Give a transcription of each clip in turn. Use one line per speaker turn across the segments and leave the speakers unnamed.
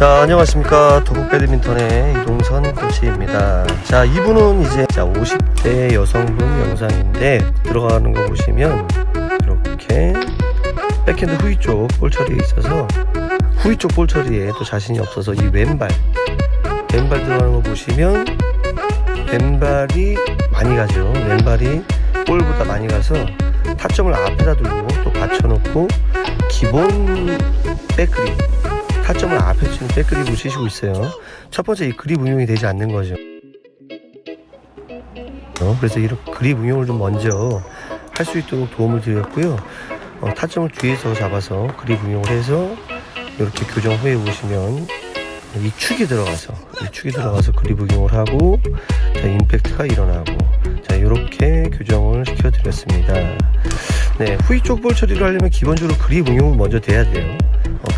자 안녕하십니까. 도국 배드민턴의 이동선 코치입니다. 자 이분은 이제 자 50대 여성분 영상인데 들어가는 거 보시면 이렇게 백핸드 후위 쪽 볼 처리에 있어서 후위 쪽 볼 처리에 또 자신이 없어서 이 왼발 왼발 들어가는 거 보시면 왼발이 많이 가죠. 왼발이 볼보다 많이 가서 타점을 앞에다 두고 또 받쳐놓고 기본 백그립 타점을 앞에 치는 백그립을 치시고 있어요. 첫 번째 이 그립 응용이 되지 않는 거죠. 어, 그래서 이런 그립 응용을 좀 먼저 할 수 있도록 도움을 드렸고요. 어, 타점을 뒤에서 잡아서 그립 응용을 해서 이렇게 교정 후에 보시면 이 축이 들어가서 이 축이 들어가서 그립 응용을 하고 자 임팩트가 일어나고 자 이렇게 교정을 시켜 드렸습니다. 네 후위 쪽볼 처리를 하려면 기본적으로 그립 응용을 먼저 돼야 돼요. 어,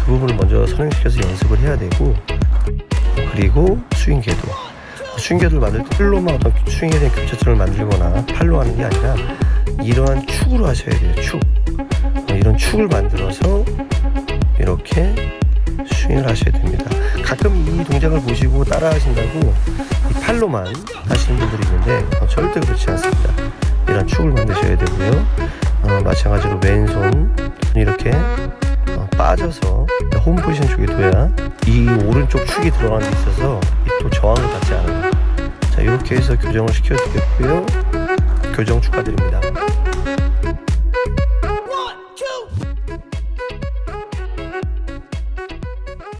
그 부분을 먼저 선행시켜서 연습을 해야 되고 그리고 스윙 궤도. 스윙 궤도를 만들 때 팔로만 어떤 스윙에 대한 교차점을 만들거나 팔로 하는 게 아니라 이러한 축으로 하셔야 돼요 축. 어, 이런 축을 만들어서 이렇게 스윙을 하셔야 됩니다. 가끔 이 동작을 보시고 따라 하신다고 이 팔로만 하시는 분들이 있는데 어, 절대 그렇지 않습니다. 이런 축을 만드셔야 되고요. 어, 마찬가지로 왼손 이렇게 어, 빠져서 홈 포지션 쪽에 둬야 이 오른쪽 축이 들어가는 데 있어서 이또 저항을 받지 않아요. 자 이렇게 해서 교정을 시켜주겠고요. 교정 축하드립니다